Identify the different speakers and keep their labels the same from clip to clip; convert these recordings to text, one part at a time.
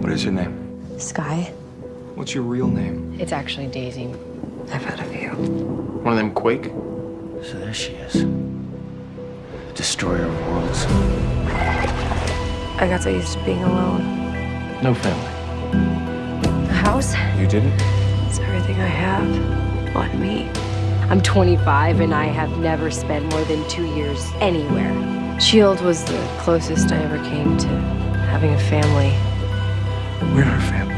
Speaker 1: What is your name?
Speaker 2: Skye.
Speaker 1: What's your real name?
Speaker 2: It's actually Daisy. I've had a few.
Speaker 1: One of them Quake?
Speaker 3: So there she is. The destroyer of worlds.
Speaker 2: I got so used to being alone.
Speaker 3: No family.
Speaker 2: A house?
Speaker 1: You didn't?
Speaker 2: It's everything I have on me. I'm 25 and I have never spent more than two years anywhere. Shield was the closest I ever came to having a family.
Speaker 1: We're our family.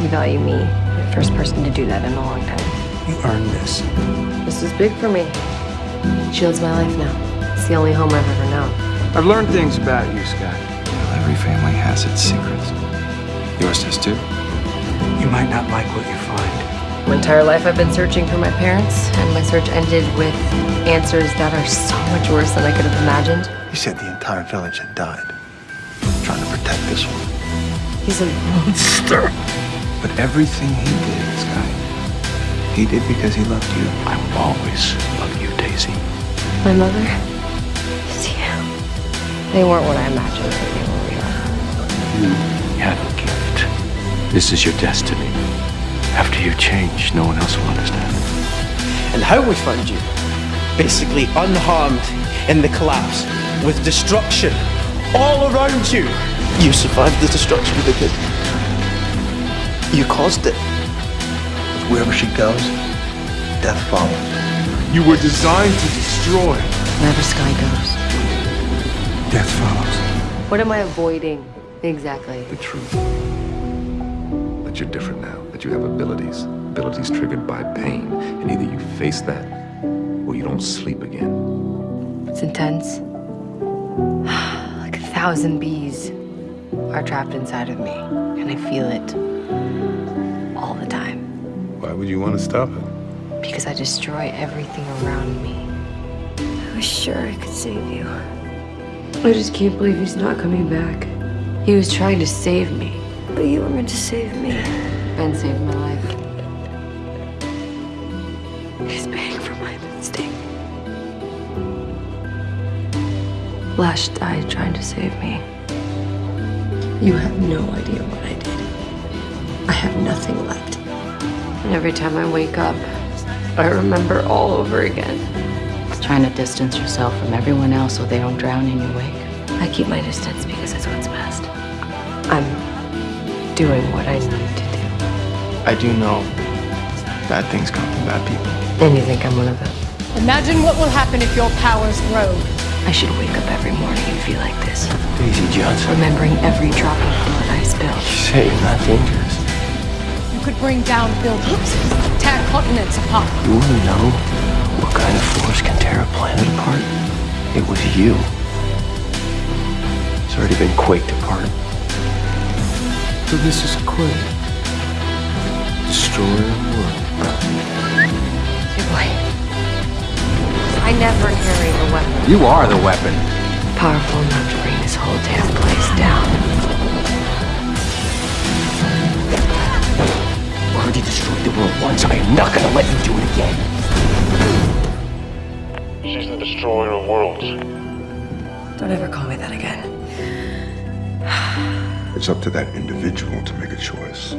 Speaker 2: You value me. The first person to do that in a long time.
Speaker 1: You earned this.
Speaker 2: This is big for me. It Shield's my life now. It's the only home I've ever known.
Speaker 1: I've learned things about you, Skye. Well, every family has its secrets. Yours does too. You might not like what you find.
Speaker 2: My entire life I've been searching for my parents, and my search ended with answers that are so much worse than I could have imagined.
Speaker 4: He said the entire village had died. Trying to protect this one.
Speaker 2: He's a monster.
Speaker 1: But everything he did, Skye, he did because he loved you.
Speaker 3: I will always love you, Daisy.
Speaker 2: My mother is you. They weren't what I imagined that they were.
Speaker 3: You have a gift. This is your destiny. After you change, no one else will understand.
Speaker 5: And how we found you? Basically unharmed in the collapse, with destruction all around you. You survived the destruction of the kid. You caused it.
Speaker 4: Wherever she goes, death follows.
Speaker 1: You were designed to destroy.
Speaker 2: Wherever Skye goes.
Speaker 1: Death follows.
Speaker 2: What am I avoiding exactly?
Speaker 6: the truth. That you're different now, that you have abilities, abilities triggered by pain, and either you face that or you don't sleep again.
Speaker 2: It's intense. like a thousand bees are trapped inside of me, and I feel it all the time
Speaker 6: Why would you want to stop it?
Speaker 2: because I destroy everything around me. I was sure I could save you. I just can't believe he's not coming back. He was trying to save me. But you were meant to save me. Ben saved my life. He's paying for my mistake. Lash died trying to save me. You have no idea what I did. I have nothing left. And every time I wake up, I remember all over again.
Speaker 7: Trying to distance yourself from everyone else so they don't drown in your wake.
Speaker 2: I keep my distance because it's what's best. I'm doing what I need to do.
Speaker 1: I do know bad things come from bad people.
Speaker 2: And you think I'm one of them?
Speaker 8: Imagine what will happen if your powers grow.
Speaker 2: I should wake up every morning and feel like this,
Speaker 3: Daisy Johnson.
Speaker 2: remembering every drop of blood I spilled.
Speaker 3: Say you're not dangerous.
Speaker 8: You could bring down buildings, tear continents apart.
Speaker 3: You want to know what kind of force can tear a planet apart? It was you. It's already been quaked apart.
Speaker 1: So this is a Quake. Destroyer of worlds.
Speaker 2: Hey, boy. I never carry a weapon
Speaker 1: You are the weapon.
Speaker 2: powerful enough to bring this whole damn place down.
Speaker 3: You already destroyed the world once. I am not gonna let you do it again.
Speaker 9: She's the destroyer of worlds.
Speaker 2: Don't ever call me that again.
Speaker 10: It's up to that individual to make a choice.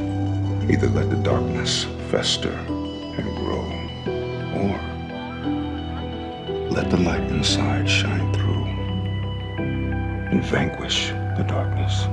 Speaker 10: Either let the darkness fester and grow, or let the light inside shine through and vanquish the darkness.